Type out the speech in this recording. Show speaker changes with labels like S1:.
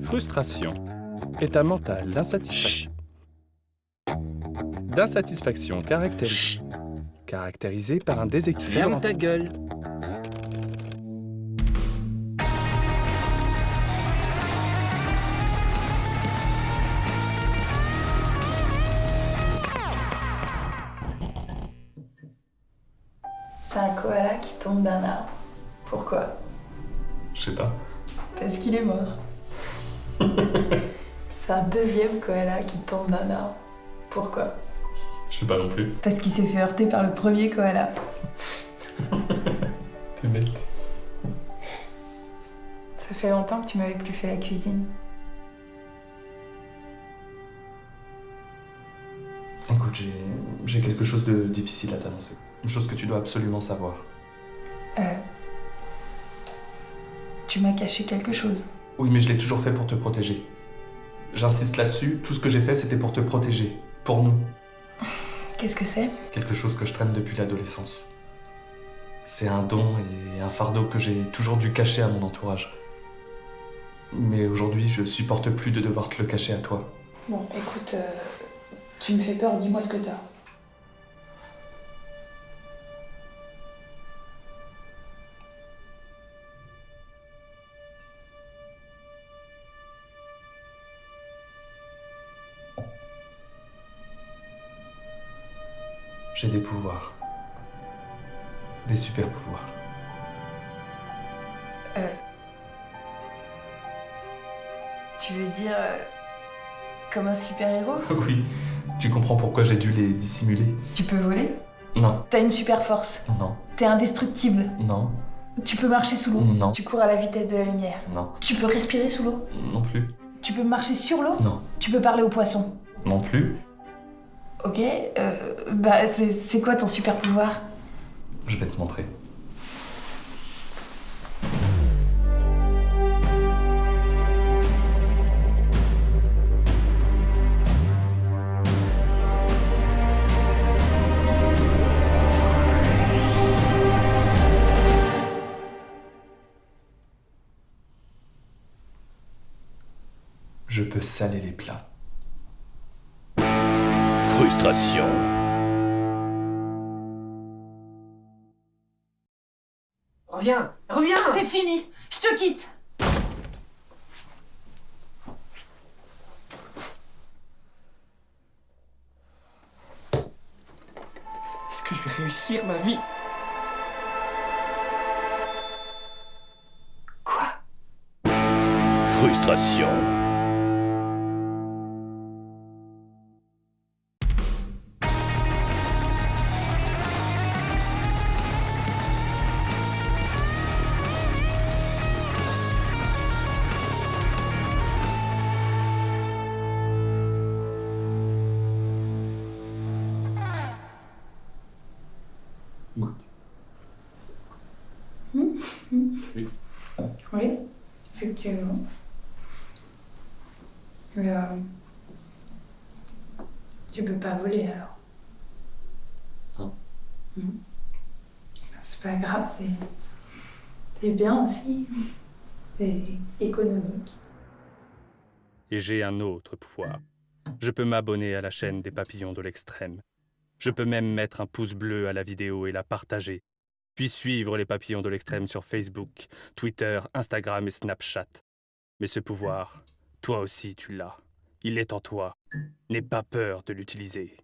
S1: Frustration. État mental d'insatisfaction. D'insatisfaction caractérisée. Caractérisée par un déséquilibre.
S2: Ferme ta gueule.
S3: C'est un koala qui tombe d'un arbre. Pourquoi?
S4: Je sais pas.
S3: Parce qu'il est mort. C'est un deuxième koala qui tombe d'un arbre. Pourquoi?
S4: Je sais pas non plus.
S3: Parce qu'il s'est fait heurter par le premier koala.
S4: T'es bête.
S3: Ça fait longtemps que tu m'avais plus fait la cuisine.
S4: Écoute, j'ai, j'ai quelque chose de difficile à t'annoncer. Une chose que tu dois absolument savoir.
S3: Euh. Tu m'as caché quelque chose.
S4: Oui, mais je l'ai toujours fait pour te protéger. J'insiste là-dessus, tout ce que j'ai fait, c'était pour te protéger. Pour nous.
S3: Qu'est-ce que c'est?
S4: Quelque chose que je traîne depuis l'adolescence. C'est un don et un fardeau que j'ai toujours dû cacher à mon entourage. Mais aujourd'hui, je supporte plus de devoir te le cacher à toi.
S3: Bon, écoute, euh, tu me fais peur, dis-moi ce que t'as.
S4: J'ai des pouvoirs. Des super pouvoirs.
S3: Euh. Tu veux dire. euh, comme un super-héros?
S4: Oui, tu comprends pourquoi j'ai dû les dissimuler?
S3: Tu peux voler?
S4: Non,
S3: T'as une super force.
S4: non,
S3: T'es indestructible.
S4: non,
S3: Tu peux marcher sous l'eau.
S4: Non.
S3: Tu cours à la vitesse de la lumière.
S4: non,
S3: Tu peux respirer sous l'eau.
S4: non plus,
S3: Tu peux marcher sur l'eau.
S4: non,
S3: Tu peux parler aux poissons.
S4: non plus.
S3: Ok, euh, bah c'est- quoi ton super pouvoir?
S4: Je vais te montrer. Je peux saler les plats.
S2: Frustration. Reviens, reviens.
S3: C'est fini, je te quitte.
S2: Est-ce que je vais réussir ma vie?
S3: Quoi?
S2: Frustration.
S4: Goûte.
S3: Oui, effectivement. Mais euh, tu peux pas voler alors.
S4: Non.
S3: Hmm. C'est pas grave, c'est c'est bien aussi. C'est économique.
S1: Et j'ai un autre pouvoir. Je peux m'abonner à la chaîne des papillons de l'extrême. Je peux même mettre un pouce bleu à la vidéo et la partager. Puis suivre les papillons de l'extrême sur Facebook, Twitter, Instagram et Snapchat. Mais ce pouvoir, toi aussi tu l'as. Il est en toi. N'aie pas peur de l'utiliser.